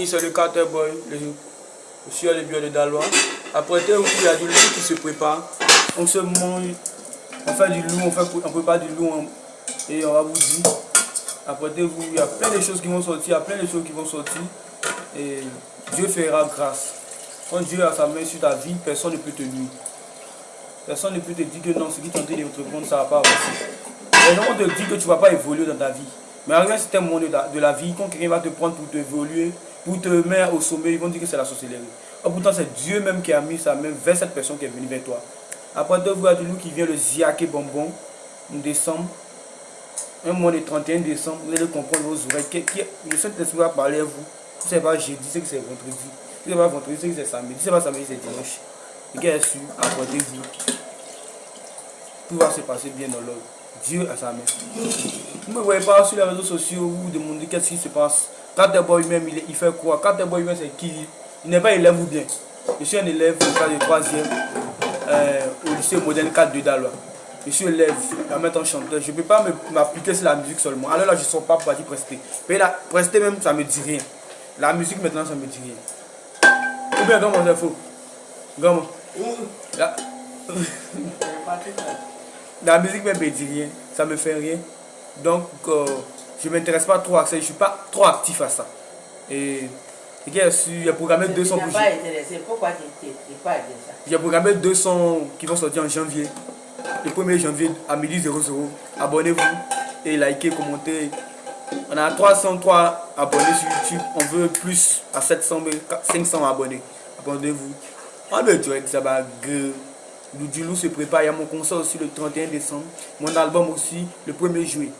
amis, c'est le Carter Boy, le, suis le bio de Dalois. Après, il y a du loup qui se prépare. On se mange, on fait du loup, on, fait, on prépare du loup et on va vous dire. Après, vous, il y a plein de choses qui vont sortir, il y a plein de choses qui vont sortir. Et Dieu fera grâce. Quand Dieu a sa main sur ta vie, personne ne peut te nuire. Personne ne peut te dire que non, ce qui t'ont dit de monde, ça ne va pas avancer. Les gens vont te dire que tu ne vas pas évoluer dans ta vie. Mais à un moment de la vie, quand quelqu'un va te prendre pour t'évoluer, pour te mettre au sommet, ils vont dire que c'est la sorcellerie. Oh, pourtant, c'est Dieu même qui a mis sa main vers cette personne qui est venue vers toi. Après, deux voir de nous qui vient le ziaké bonbon, en décembre, un mois de 31 décembre, vous allez comprendre vos oreilles. Qui, qui, le Saint-Esprit va parler à vous. Si ce n'est pas jeudi, c'est que c'est vendredi. Si ce n'est pas vendredi, c'est que c'est samedi. Si ce n'est pas samedi, c'est dimanche. Est sûr, apportez-vous. Tout va se passer bien dans l'ordre. Dieu a sa main. Vous ne me voyez pas sur les réseaux sociaux, vous vous demandez qu'est-ce qui se passe. Quand d'abord lui-même, il, il, fait quoi? Quand d'abord lui-même, c'est qui? Il n'est pas élève ou bien? Je suis un élève au cas de 3e euh, au lycée moderne 4 de Dalois. Je suis élève, je vais mettre en chanteur. Je ne peux pas m'appliquer sur la musique seulement. Alors là, je ne sors pas pour dire prester. Mais là, prester même, ça ne me dit rien. La musique maintenant, ça ne me dit rien. Ou bien, comment c'est faux? Comment? La... la musique même me dit rien. Ça me fait rien. Donc, euh, je ne m'intéresse pas trop à ça. Je ne suis pas trop actif à ça. Et a programmé 200 pour Pourquoi tu n'es pas ça? J'ai programmé 200 qui vont sortir en janvier. Le 1er janvier à midi 00. Abonnez-vous et likez, commentez. On a 303 abonnés sur YouTube. On veut plus à 700, 500 abonnés. Abonnez-vous. On veut dire ça va Loup se prépare. A mon concert aussi le 31 décembre. Mon album aussi le 1er juillet.